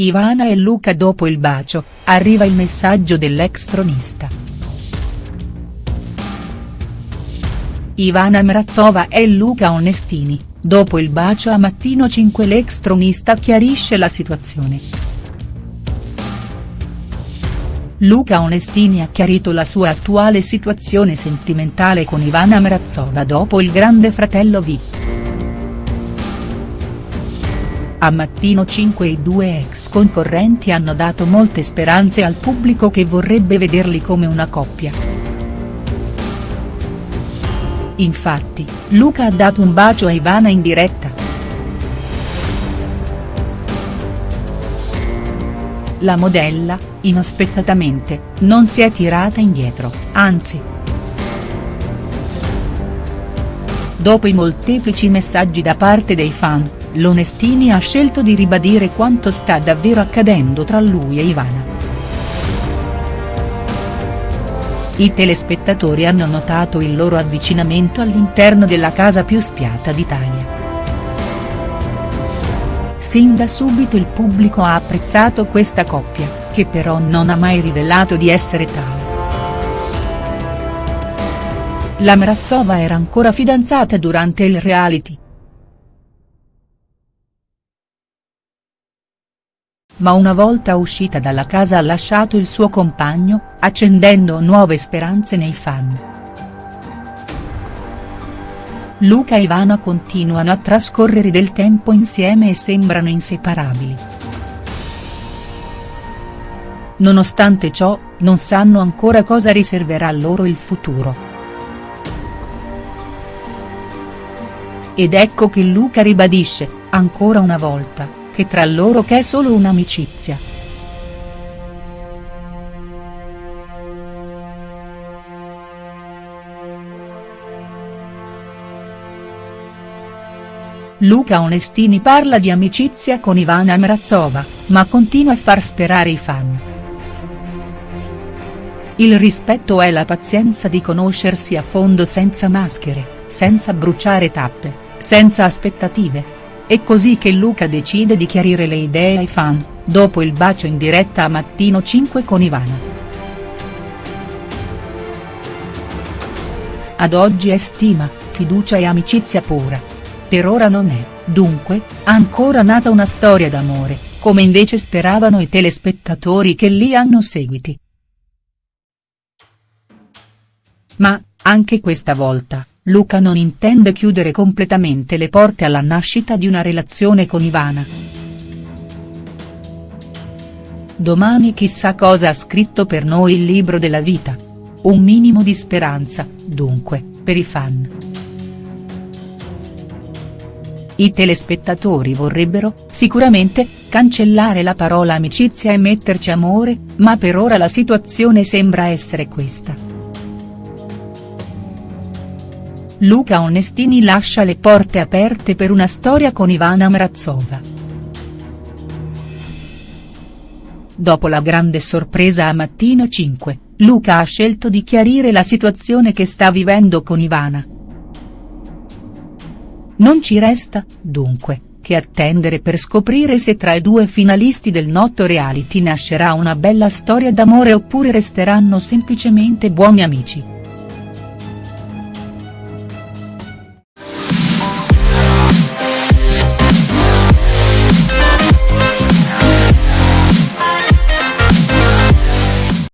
Ivana e Luca dopo il bacio, arriva il messaggio dell'ex tronista. Ivana Mrazova e Luca Onestini, dopo il bacio a Mattino 5 l'ex tronista chiarisce la situazione. Luca Onestini ha chiarito la sua attuale situazione sentimentale con Ivana Mrazova dopo il grande fratello VIP. A Mattino 5 i due ex concorrenti hanno dato molte speranze al pubblico che vorrebbe vederli come una coppia. Infatti, Luca ha dato un bacio a Ivana in diretta. La modella, inaspettatamente, non si è tirata indietro, anzi. Dopo i molteplici messaggi da parte dei fan, l'Onestini ha scelto di ribadire quanto sta davvero accadendo tra lui e Ivana. I telespettatori hanno notato il loro avvicinamento all'interno della casa più spiata d'Italia. Sin da subito il pubblico ha apprezzato questa coppia, che però non ha mai rivelato di essere tale. La Mrazova era ancora fidanzata durante il reality. Ma una volta uscita dalla casa ha lasciato il suo compagno, accendendo nuove speranze nei fan. Luca e Ivana continuano a trascorrere del tempo insieme e sembrano inseparabili. Nonostante ciò, non sanno ancora cosa riserverà loro il futuro. Ed ecco che Luca ribadisce, ancora una volta, che tra loro c'è solo un'amicizia. Luca Onestini parla di amicizia con Ivana Mrazova, ma continua a far sperare i fan. Il rispetto è la pazienza di conoscersi a fondo senza maschere, senza bruciare tappe, senza aspettative. È così che Luca decide di chiarire le idee ai fan, dopo il bacio in diretta a Mattino 5 con Ivana. Ad oggi è stima, fiducia e amicizia pura. Per ora non è, dunque, ancora nata una storia d'amore, come invece speravano i telespettatori che li hanno seguiti. Ma, anche questa volta, Luca non intende chiudere completamente le porte alla nascita di una relazione con Ivana. Domani chissà cosa ha scritto per noi il libro della vita. Un minimo di speranza, dunque, per i fan. I telespettatori vorrebbero, sicuramente, cancellare la parola amicizia e metterci amore, ma per ora la situazione sembra essere questa. Luca Onestini lascia le porte aperte per una storia con Ivana Mrazova. Dopo la grande sorpresa a Mattino 5, Luca ha scelto di chiarire la situazione che sta vivendo con Ivana. Non ci resta, dunque, che attendere per scoprire se tra i due finalisti del noto reality nascerà una bella storia d'amore oppure resteranno semplicemente buoni amici.